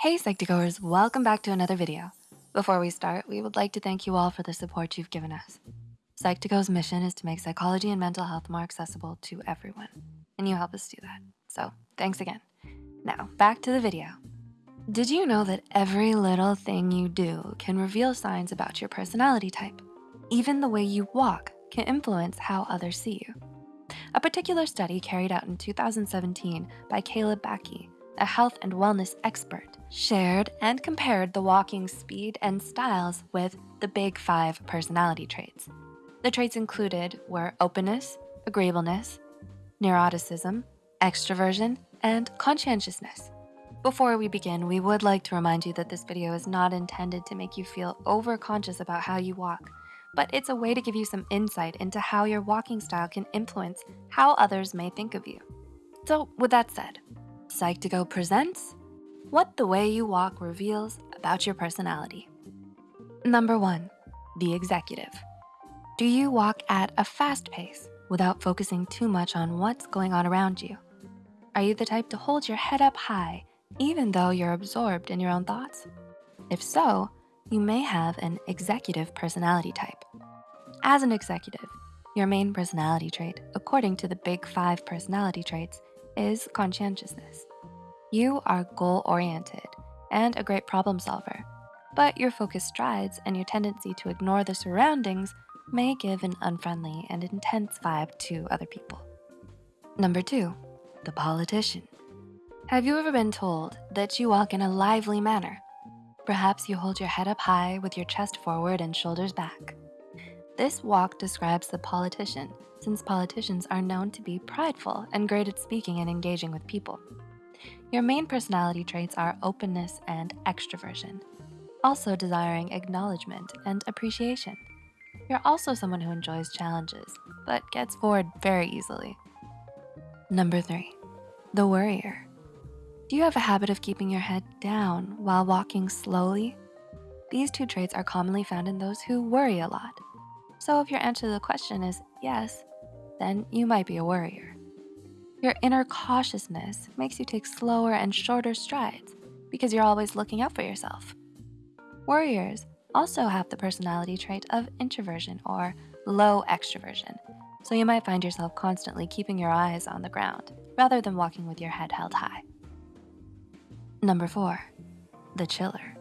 Hey Psych2Goers, welcome back to another video. Before we start, we would like to thank you all for the support you've given us. Psych2Go's mission is to make psychology and mental health more accessible to everyone, and you help us do that. So thanks again. Now, back to the video. Did you know that every little thing you do can reveal signs about your personality type? Even the way you walk can influence how others see you. A particular study carried out in 2017 by Caleb Backe, a health and wellness expert, shared and compared the walking speed and styles with the big five personality traits. The traits included were openness, agreeableness, neuroticism, extroversion, and conscientiousness. Before we begin, we would like to remind you that this video is not intended to make you feel over-conscious about how you walk, but it's a way to give you some insight into how your walking style can influence how others may think of you. So with that said, Psych2Go presents What the Way You Walk Reveals About Your Personality. Number one, the executive. Do you walk at a fast pace without focusing too much on what's going on around you? Are you the type to hold your head up high even though you're absorbed in your own thoughts? If so, you may have an executive personality type. As an executive, your main personality trait, according to the big five personality traits, is conscientiousness. You are goal-oriented and a great problem solver, but your focus strides and your tendency to ignore the surroundings may give an unfriendly and intense vibe to other people. Number two, the politician. Have you ever been told that you walk in a lively manner? Perhaps you hold your head up high with your chest forward and shoulders back. This walk describes the politician since politicians are known to be prideful and great at speaking and engaging with people. Your main personality traits are openness and extroversion, also desiring acknowledgement and appreciation. You're also someone who enjoys challenges, but gets bored very easily. Number three, the worrier. Do you have a habit of keeping your head down while walking slowly? These two traits are commonly found in those who worry a lot. So if your answer to the question is yes, then you might be a worrier. Your inner cautiousness makes you take slower and shorter strides because you're always looking out for yourself. Worriers also have the personality trait of introversion or low extroversion. So you might find yourself constantly keeping your eyes on the ground rather than walking with your head held high. Number four, the chiller.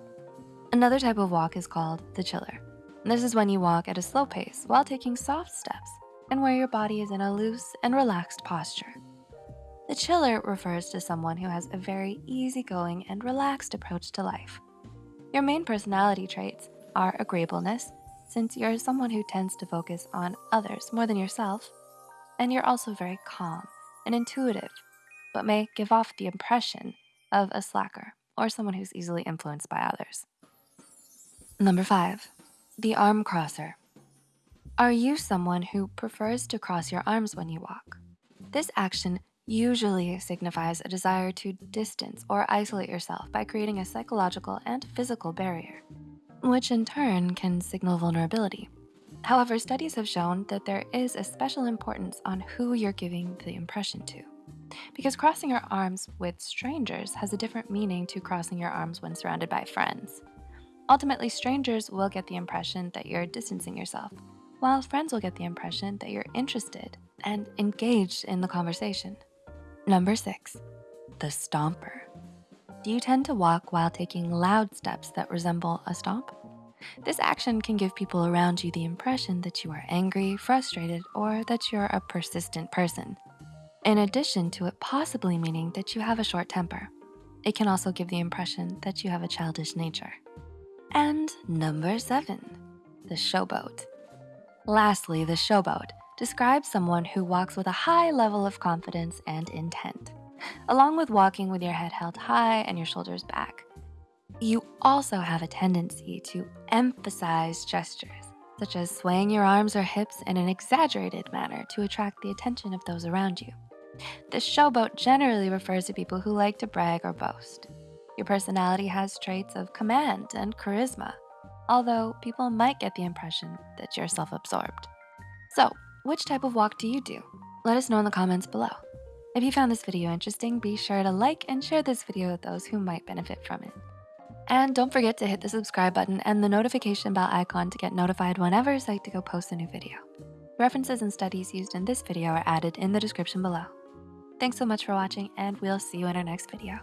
Another type of walk is called the chiller. This is when you walk at a slow pace while taking soft steps and where your body is in a loose and relaxed posture. The chiller refers to someone who has a very easygoing and relaxed approach to life. Your main personality traits are agreeableness, since you're someone who tends to focus on others more than yourself, and you're also very calm and intuitive, but may give off the impression of a slacker or someone who's easily influenced by others. Number five, the arm crosser. Are you someone who prefers to cross your arms when you walk? This action usually signifies a desire to distance or isolate yourself by creating a psychological and physical barrier, which in turn can signal vulnerability. However, studies have shown that there is a special importance on who you're giving the impression to because crossing your arms with strangers has a different meaning to crossing your arms when surrounded by friends. Ultimately, strangers will get the impression that you're distancing yourself, while friends will get the impression that you're interested and engaged in the conversation. Number six, the stomper. Do you tend to walk while taking loud steps that resemble a stomp? This action can give people around you the impression that you are angry, frustrated, or that you're a persistent person in addition to it possibly meaning that you have a short temper. It can also give the impression that you have a childish nature. And number seven, the showboat. Lastly, the showboat describes someone who walks with a high level of confidence and intent, along with walking with your head held high and your shoulders back. You also have a tendency to emphasize gestures, such as swaying your arms or hips in an exaggerated manner to attract the attention of those around you. This showboat generally refers to people who like to brag or boast. Your personality has traits of command and charisma, although people might get the impression that you're self-absorbed. So which type of walk do you do? Let us know in the comments below. If you found this video interesting, be sure to like and share this video with those who might benefit from it. And don't forget to hit the subscribe button and the notification bell icon to get notified whenever Psych2Go posts a new video. References and studies used in this video are added in the description below. Thanks so much for watching and we'll see you in our next video.